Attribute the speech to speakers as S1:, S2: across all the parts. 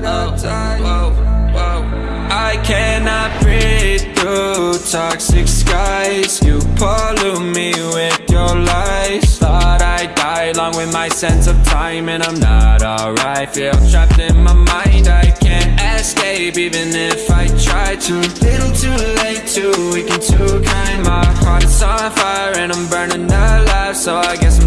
S1: that I. Whoa, whoa. I cannot breathe through toxic skies. You pollute me with your lies. Thought I died along with my sense of time, and I'm not alright. Feel trapped in my mind, I can't escape even if I try to. Little too late, too weak and too kind. My heart is on fire, and I'm burning alive. So I guess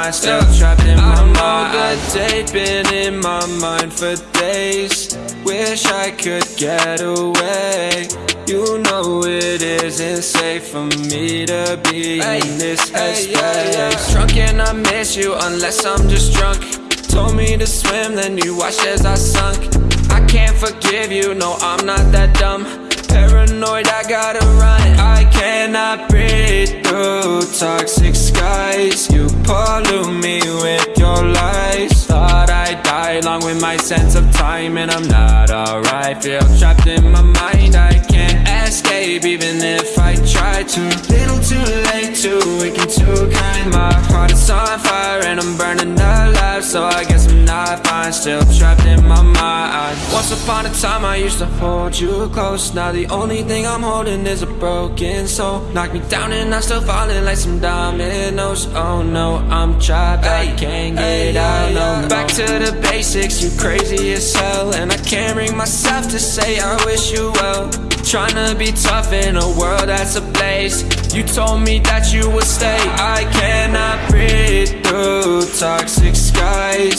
S1: I'm not Still trapped in my mind I know the date been in my mind for days. Wish I could get away. You know it isn't safe for me to be in this headspace. Drunk and I miss you unless I'm just drunk. Told me to swim, then you watched as I sunk. I can't forgive you, no I'm not that dumb. Paranoid, I gotta run. I cannot breathe through toxic skies my sense of time And I'm not alright. Feel trapped in my mind. I can't escape even if I try to. Little too late, too weak and too kind My heart is on fire and I'm burning alive. So I guess I'm not fine Still trapped in my mind. Once upon a time I used to hold you close. Now the only thing I'm holding is a broken soul. Knock me down and I'm still falling like some dominoes Oh no, I'm trapped, I can't get out no. Back to the basics, you crazy as hell. And I can't bring myself to say I wish you well. Trying to be tough in a world that's ablaze. You told me that you would stay. I cannot breathe through toxic skies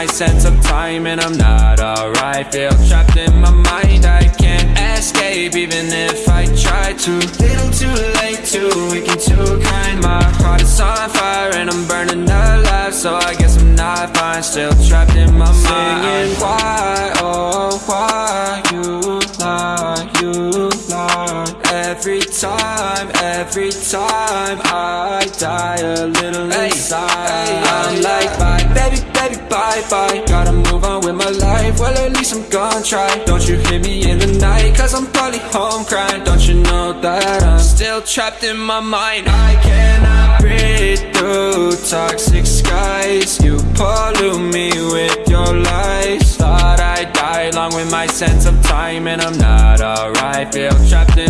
S1: my sense of time And I'm not alright. Feel trapped in my mind. I can't escape even if I try to. Little too late, too weak and too kind My heart is on fire and I'm burning alive. So I guess I'm not fine. Still trapped in my mind. Singing why, oh why You lie, you lie? Every time, every time I die a little inside. like bye, baby, baby, bye, bye. Gotta move on with my life, well at least I'm gonna try. Don't you hear me in the night, cause I'm probably home crying. Don't you know that I'm still trapped in my mind? I cannot breathe through toxic skies. You pollute me with your lies. Thought I'd die along with my sense of time And I'm not alright, feel trapped in I